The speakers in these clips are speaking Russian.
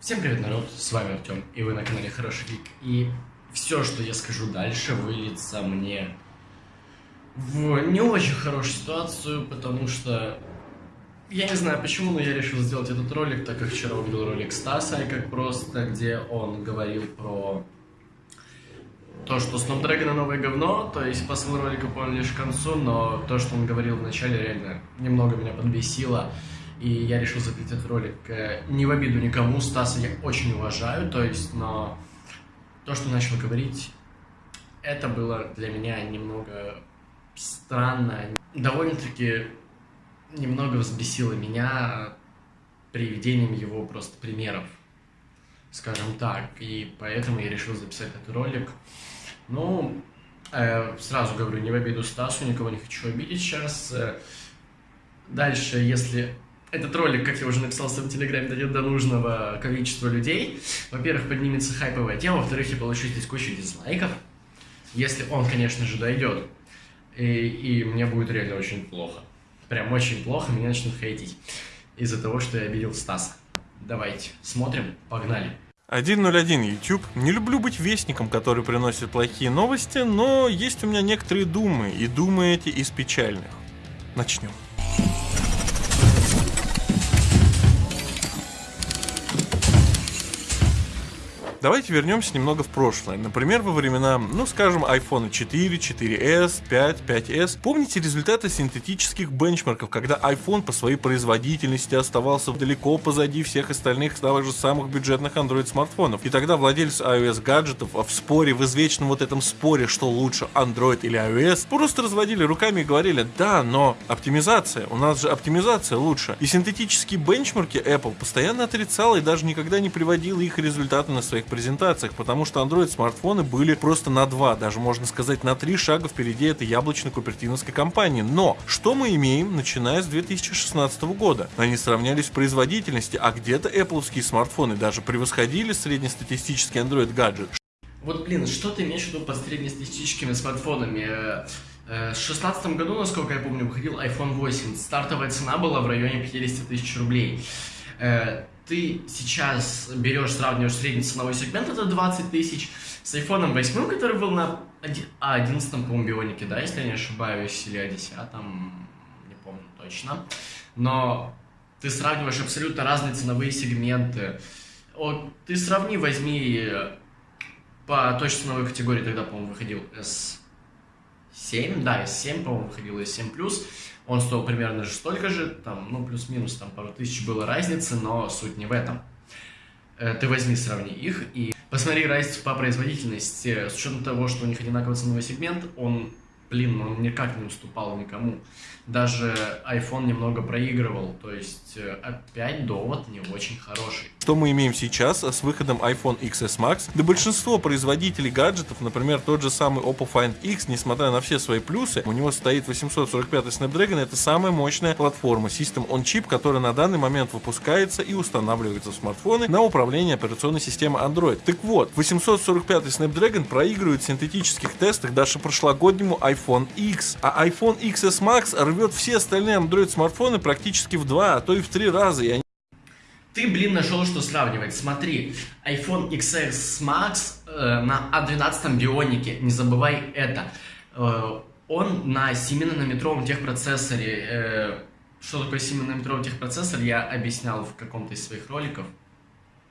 Всем привет, народ, с вами Артем, и вы на канале Хороший Гик. И все, что я скажу дальше, выльется мне в не очень хорошую ситуацию, потому что я не знаю почему, но я решил сделать этот ролик, так как вчера увидел ролик Стаса, как просто, где он говорил про то, что Snapdragon новое говно, то есть посыл ролика понял лишь к концу, но то, что он говорил в начале, реально немного меня подбесило. И я решил записать этот ролик. Э, не в обиду никому, Стаса я очень уважаю, то есть, но то, что начал говорить, это было для меня немного странно, довольно-таки немного взбесило меня приведением его просто примеров, скажем так, и поэтому я решил записать этот ролик. Ну, э, сразу говорю, не в обиду Стасу, никого не хочу обидеть сейчас. Э, дальше, если этот ролик, как я уже написал в своем телеграме, дойдет до нужного количества людей. Во-первых, поднимется хайповая тема, во-вторых, я получу здесь кучу дизлайков, если он, конечно же, дойдет. И, и мне будет реально очень плохо. Прям очень плохо, меня начнут хейтить из-за того, что я обидел Стаса. Давайте, смотрим, погнали. 101 YouTube. Не люблю быть вестником, который приносит плохие новости, но есть у меня некоторые думы, и думы эти из печальных. Начнем. Давайте вернемся немного в прошлое. Например, во времена, ну скажем, iPhone 4, 4s, 5, 5s. Помните результаты синтетических бенчмарков, когда iPhone по своей производительности оставался далеко позади всех остальных того же самых бюджетных Android смартфонов. И тогда владельцы iOS гаджетов в споре, в извечном вот этом споре, что лучше Android или iOS, просто разводили руками и говорили, да, но оптимизация, у нас же оптимизация лучше. И синтетические бенчмарки Apple постоянно отрицала и даже никогда не приводила их результаты на своих презентациях, потому что Android смартфоны были просто на два, даже можно сказать на три шага впереди этой яблочно-купертиновской компании. Но что мы имеем, начиная с 2016 года? Они сравнялись в производительности, а где-то Apple смартфоны даже превосходили среднестатистический Android гаджет. Вот, блин, что ты имеешь в виду под среднестатистическими смартфонами? Э, э, в 2016 году, насколько я помню, выходил iPhone 8. Стартовая цена была в районе 50 тысяч рублей. Э, ты сейчас берешь, сравниваешь средний ценовой сегмент, это 20 тысяч, с iPhone 8, который был на 11 по-моему, бионике, да, если я не ошибаюсь, или о 10 не помню точно. Но ты сравниваешь абсолютно разные ценовые сегменты. О, ты сравни, возьми по той ценовой категории, тогда, по-моему, выходил S7, да, S7, по-моему, выходил S7+, он стоил примерно же столько же, там, ну, плюс-минус, там, пару тысяч было разницы, но суть не в этом. Э, ты возьми, сравни их и посмотри разницу по производительности. С учетом того, что у них одинаковый ценовой сегмент, он блин, он никак не уступал никому. Даже iPhone немного проигрывал, то есть э, опять довод не очень хороший. Что мы имеем сейчас с выходом iPhone XS Max? Да большинство производителей гаджетов, например, тот же самый Oppo Find X, несмотря на все свои плюсы, у него стоит 845 Snapdragon, это самая мощная платформа System on Chip, которая на данный момент выпускается и устанавливается в смартфоны на управление операционной системой Android. Так вот, 845 Snapdragon проигрывает в синтетических тестах даже прошлогоднему iPhone iPhone X, а iPhone XS Max рвет все остальные Android смартфоны практически в два, а то и в три раза. Они... Ты, блин, нашел что сравнивать. Смотри, iPhone XS Max э, на A12 бионике, не забывай это. Э, он на 7-нанометровом техпроцессоре. Э, что такое 7-нанометровый техпроцессор, я объяснял в каком-то из своих роликов.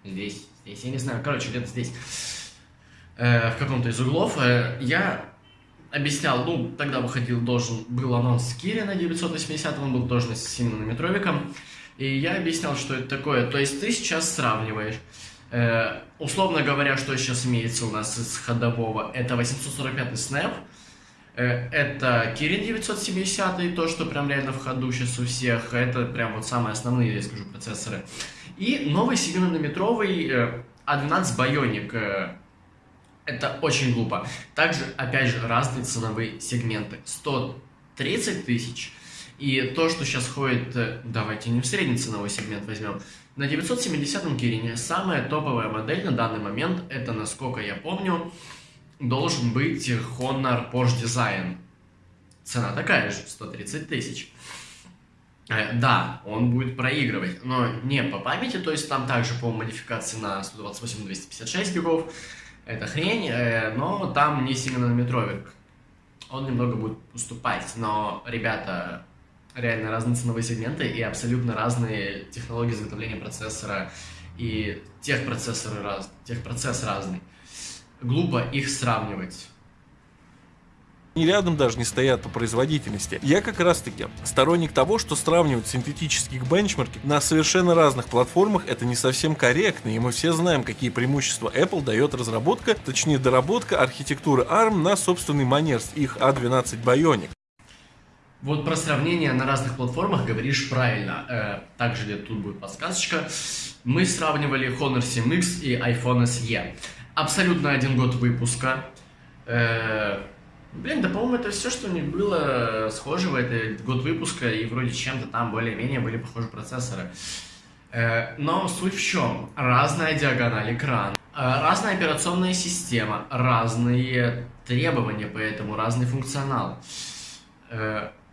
Здесь, здесь, я не знаю, короче, где-то здесь. Э, в каком-то из углов. Э, я объяснял, ну, тогда выходил, должен был анонс Кири на 980, он был тоже с 7-нанометровиком, и я объяснял, что это такое. То есть ты сейчас сравниваешь, э, условно говоря, что сейчас имеется у нас из ходового, это 845 Snap, э, это Kirin 970, то, что прям реально в ходу сейчас у всех, это прям вот самые основные, я скажу, процессоры. И новый 7-нанометровый э, A12 Bionic, э, это очень глупо. Также, опять же, разные ценовые сегменты. 130 тысяч. И то, что сейчас ходит, э, давайте не в средний ценовой сегмент возьмем, на 970-м Кирине самая топовая модель на данный момент, это, насколько я помню, должен быть Honor Porsche Design. Цена такая же, 130 тысяч. Э, да, он будет проигрывать, но не по памяти, то есть там также по модификации на 128-256 гигов, это хрень, э, но там не 7-нанометровик. Он немного будет уступать, но, ребята, реально разные ценовые сегменты и абсолютно разные технологии изготовления процессора и техпроцессоры раз, техпроцесс разный. Глупо их сравнивать ни рядом даже не стоят по производительности. Я как раз таки сторонник того, что сравнивать синтетические бенчмарки на совершенно разных платформах это не совсем корректно, и мы все знаем, какие преимущества Apple дает разработка, точнее доработка архитектуры ARM на собственный манер с их A12 Bionic. Вот про сравнение на разных платформах говоришь правильно. Э, также где тут будет подсказочка. Мы сравнивали Honor 7X и iPhone SE. Абсолютно один год выпуска. Э, Блин, да, по-моему, это все, что у них было схожего, это год выпуска, и вроде чем-то там более-менее были похожи процессоры. Э, но суть в чем? Разная диагональ экрана, э, разная операционная система, разные требования, поэтому разный функционал.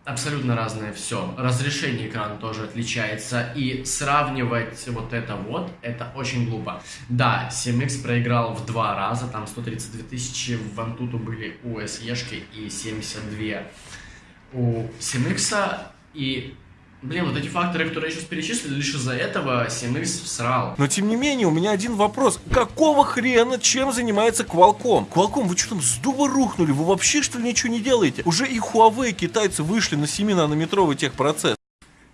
Абсолютно разное все. Разрешение экрана тоже отличается. И сравнивать вот это вот, это очень глупо. Да, 7X проиграл в два раза, там 132 тысячи в Antutu были у SE и 72 у 7X. И Блин, вот эти факторы, которые я сейчас перечислил, лишь из-за этого 7X всрал. Но тем не менее, у меня один вопрос. Какого хрена, чем занимается Qualcomm? Qualcomm, вы что там с дуба рухнули? Вы вообще что ли ничего не делаете? Уже и Huawei китайцы вышли на 7-нанометровый техпроцесс.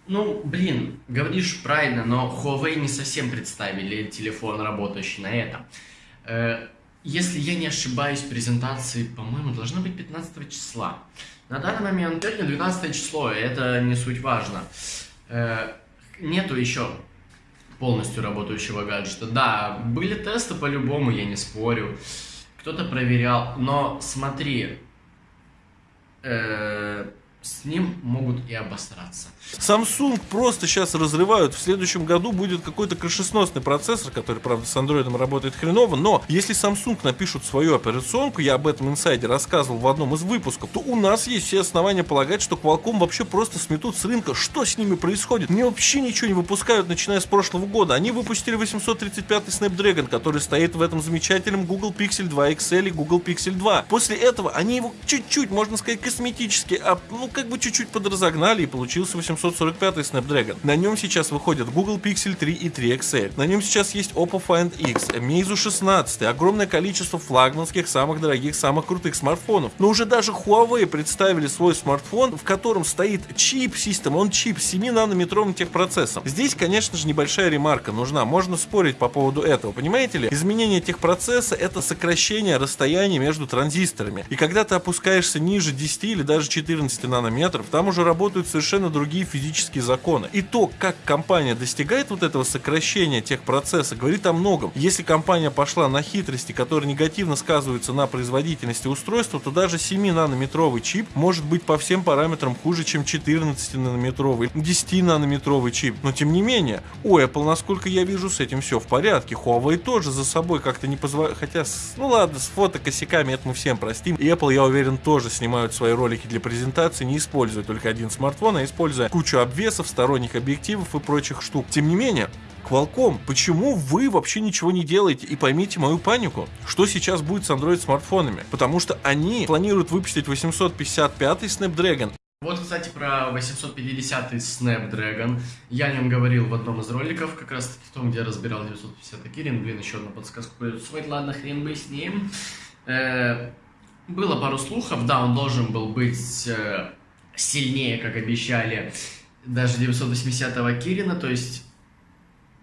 Ну, блин, говоришь правильно, но Huawei не совсем представили телефон, работающий на этом. Э, если я не ошибаюсь, презентации, по-моему, должна быть 15 числа. На данный момент сегодня 12 число, это не суть важно. Э, нету еще полностью работающего гаджета. Да, были тесты по-любому, я не спорю. Кто-то проверял, но смотри, э, с ним могут и обосраться. Samsung просто сейчас разрывают. В следующем году будет какой-то крышесносный процессор, который, правда, с Android работает хреново. Но если Samsung напишут свою операционку, я об этом инсайде рассказывал в одном из выпусков, то у нас есть все основания полагать, что Qualcomm вообще просто сметут с рынка. Что с ними происходит? Они вообще ничего не выпускают, начиная с прошлого года. Они выпустили 835 Snapdragon, который стоит в этом замечательном Google Pixel 2 XL и Google Pixel 2. После этого они его чуть-чуть, можно сказать, косметически, а, ну, как бы чуть-чуть подразогнали и получился 845 Snapdragon. На нем сейчас выходят Google Pixel 3 и 3 XL. На нем сейчас есть Oppo Find X, Meizu 16, огромное количество флагманских, самых дорогих, самых крутых смартфонов. Но уже даже Huawei представили свой смартфон, в котором стоит чип систем, он чип с 7-нанометровым техпроцессом. Здесь, конечно же, небольшая ремарка нужна, можно спорить по поводу этого, понимаете ли? Изменение техпроцесса это сокращение расстояния между транзисторами. И когда ты опускаешься ниже 10 или даже 14 нанометров, там уже работают совершенно другие физические законы. И то, как компания достигает вот этого сокращения тех процессов, говорит о многом. Если компания пошла на хитрости, которые негативно сказываются на производительности устройства, то даже 7-нанометровый чип может быть по всем параметрам хуже, чем 14-нанометровый, 10-нанометровый чип. Но тем не менее, у Apple, насколько я вижу, с этим все в порядке. Huawei тоже за собой как-то не позволяет, хотя, ну ладно, с фотокосяками это мы всем простим. И Apple, я уверен, тоже снимают свои ролики для презентации, не используя только один смартфон, а используя кучу обвесов, сторонних объективов и прочих штук. Тем не менее, Qualcomm, почему вы вообще ничего не делаете? И поймите мою панику. Что сейчас будет с Android смартфонами? Потому что они планируют выпустить 855 Snapdragon. Вот, кстати, про 850 Snapdragon. Я о нем говорил в одном из роликов, как раз в том, где я разбирал 950 Kirin. Блин, еще одна подсказка будет свой. Ладно, хрен бы с ним. Э, было пару слухов, да, он должен был быть э, сильнее, как обещали, даже 980-го Кирина, то есть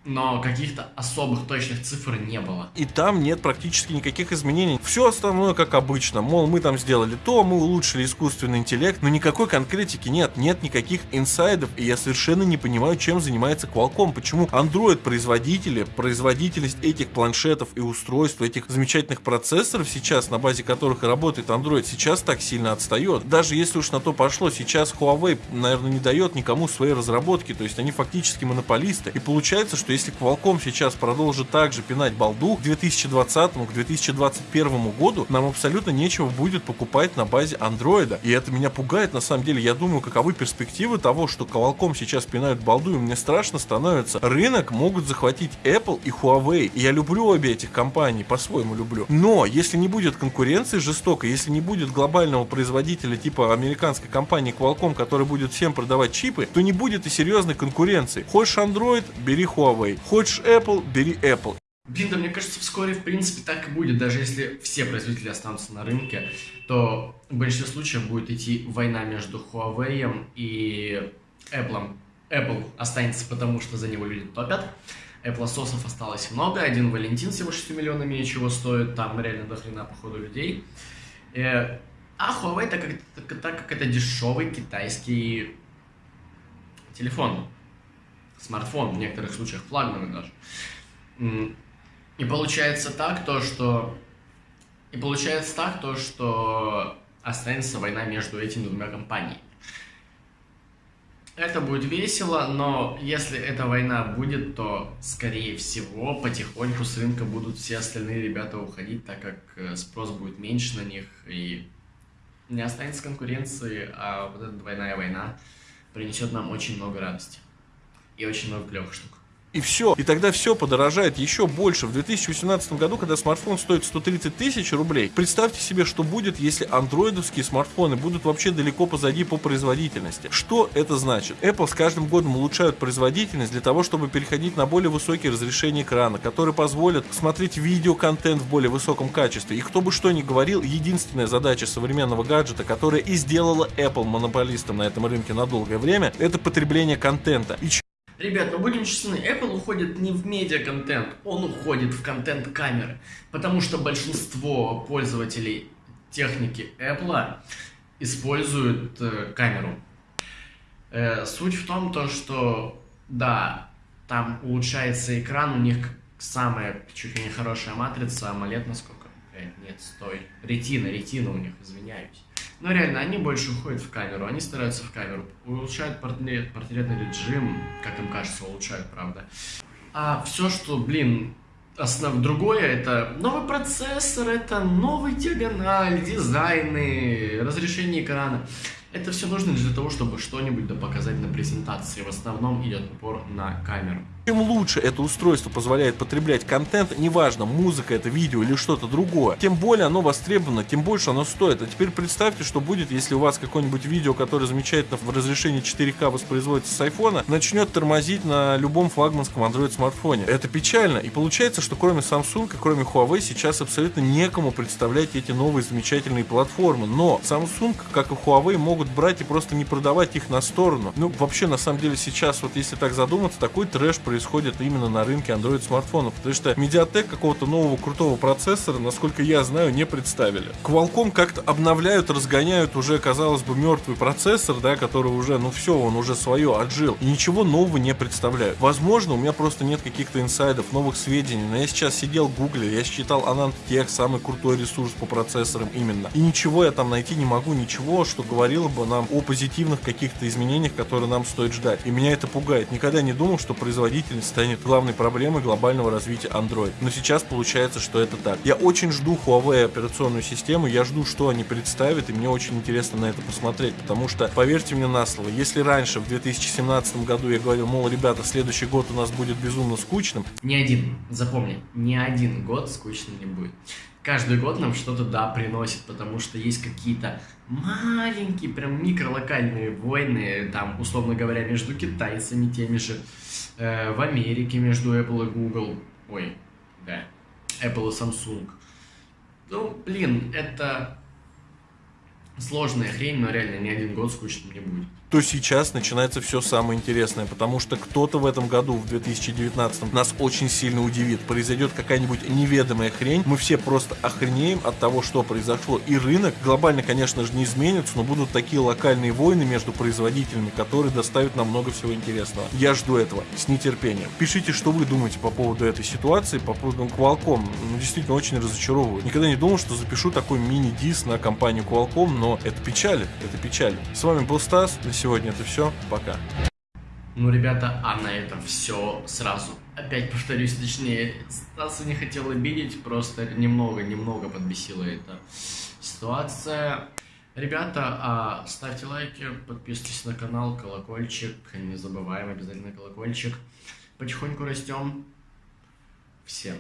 но каких-то особых точных цифр не было. И там нет практически никаких изменений. Все остальное как обычно. Мол, мы там сделали то, мы улучшили искусственный интеллект, но никакой конкретики нет, нет никаких инсайдов, и я совершенно не понимаю, чем занимается Qualcomm. Почему Android-производители, производительность этих планшетов и устройств, этих замечательных процессоров сейчас, на базе которых работает Android, сейчас так сильно отстает. Даже если уж на то пошло, сейчас Huawei, наверное, не дает никому своей разработки, то есть они фактически монополисты. И получается, что что если Qualcomm сейчас продолжит также пинать балду к 2020 к 2021 году, нам абсолютно нечего будет покупать на базе андроида. И это меня пугает на самом деле. Я думаю, каковы перспективы того, что Qualcomm сейчас пинают балду, и мне страшно становится. Рынок могут захватить Apple и Huawei. И я люблю обе этих компаний, по-своему люблю. Но если не будет конкуренции жестокой, если не будет глобального производителя типа американской компании Qualcomm, который будет всем продавать чипы, то не будет и серьезной конкуренции. Хочешь Android, бери Huawei. Хочешь Apple, бери Apple. Блин, да мне кажется, вскоре, в принципе, так и будет. Даже если все производители останутся на рынке, то в большинстве случаев будет идти война между Huawei и Apple. Apple останется потому, что за него люди топят. Apple сосов осталось много. Один Валентин всего 6 миллионами ничего стоит. Там реально до хрена, походу, людей. Э, а Huawei, так как, так как это дешевый китайский телефон, смартфон, в некоторых случаях флагманы даже. И получается так, то, что... И получается так, то, что останется война между этими двумя компаниями. Это будет весело, но если эта война будет, то, скорее всего, потихоньку с рынка будут все остальные ребята уходить, так как э, спрос будет меньше на них, и не останется конкуренции, а вот эта двойная война принесет нам очень много радости и очень много клевых штук и все. И тогда все подорожает еще больше. В 2018 году, когда смартфон стоит 130 тысяч рублей, представьте себе, что будет, если андроидовские смартфоны будут вообще далеко позади по производительности. Что это значит? Apple с каждым годом улучшают производительность для того, чтобы переходить на более высокие разрешения экрана, которые позволят смотреть видеоконтент в более высоком качестве. И кто бы что ни говорил, единственная задача современного гаджета, которая и сделала Apple монополистом на этом рынке на долгое время, это потребление контента. И Ребят, ну будем честны, Apple уходит не в медиа-контент, он уходит в контент камеры. Потому что большинство пользователей техники Apple используют э, камеру. Э, суть в том, то, что, да, там улучшается экран, у них самая чуть ли не хорошая матрица, AMOLED насколько? Э, нет, стой. Ретина, ретина у них, извиняюсь. Но реально, они больше уходят в камеру, они стараются в камеру, улучшают портрет, портретный режим, как им кажется, улучшают, правда. А все, что, блин, основ другое, это новый процессор, это новый диагональ, дизайны, разрешение экрана. Это все нужно для того, чтобы что-нибудь показать на презентации. В основном идет упор на камеру. Чем лучше это устройство позволяет потреблять контент, неважно, музыка это видео или что-то другое, тем более оно востребовано, тем больше оно стоит. А теперь представьте, что будет, если у вас какое-нибудь видео, которое замечательно в разрешении 4К воспроизводится с айфона, начнет тормозить на любом флагманском Android смартфоне. Это печально. И получается, что кроме Samsung и кроме Huawei сейчас абсолютно некому представлять эти новые замечательные платформы. Но Samsung, как и Huawei, могут брать и просто не продавать их на сторону. Ну, вообще, на самом деле, сейчас, вот если так задуматься, такой трэш происходит именно на рынке Android смартфонов, потому что Mediatek какого-то нового крутого процессора, насколько я знаю, не представили. Qualcomm как-то обновляют, разгоняют уже, казалось бы, мертвый процессор, да, который уже, ну все, он уже свое отжил, и ничего нового не представляют. Возможно, у меня просто нет каких-то инсайдов, новых сведений, но я сейчас сидел в гугле, я считал AnandTech самый крутой ресурс по процессорам именно, и ничего я там найти не могу, ничего, что говорило бы нам о позитивных каких-то изменениях, которые нам стоит ждать. И меня это пугает. Никогда не думал, что производитель производительность станет главной проблемой глобального развития Android. Но сейчас получается, что это так. Я очень жду Huawei операционную систему, я жду, что они представят, и мне очень интересно на это посмотреть, потому что, поверьте мне на слово, если раньше, в 2017 году я говорил, мол, ребята, следующий год у нас будет безумно скучным. Ни один, запомни, ни один год скучным не будет каждый год нам что-то, да, приносит, потому что есть какие-то маленькие, прям микролокальные войны, там, условно говоря, между китайцами теми же, э, в Америке между Apple и Google, ой, да, Apple и Samsung. Ну, блин, это сложная хрень, но реально ни один год скучным не будет то сейчас начинается все самое интересное, потому что кто-то в этом году, в 2019, нас очень сильно удивит. Произойдет какая-нибудь неведомая хрень, мы все просто охренеем от того, что произошло. И рынок глобально, конечно же, не изменится, но будут такие локальные войны между производителями, которые доставят нам много всего интересного. Я жду этого с нетерпением. Пишите, что вы думаете по поводу этой ситуации, по поводу Qualcomm. Ну, действительно, очень разочаровываю. Никогда не думал, что запишу такой мини-дис на компанию Qualcomm, но это печалит, это печалит. С вами был Стас, сегодня это все. Пока. Ну, ребята, а на этом все сразу. Опять повторюсь, точнее, Стаса не хотел обидеть, просто немного-немного подбесила эта ситуация. Ребята, а, ставьте лайки, подписывайтесь на канал, колокольчик, не забываем обязательно колокольчик. Потихоньку растем. Всем.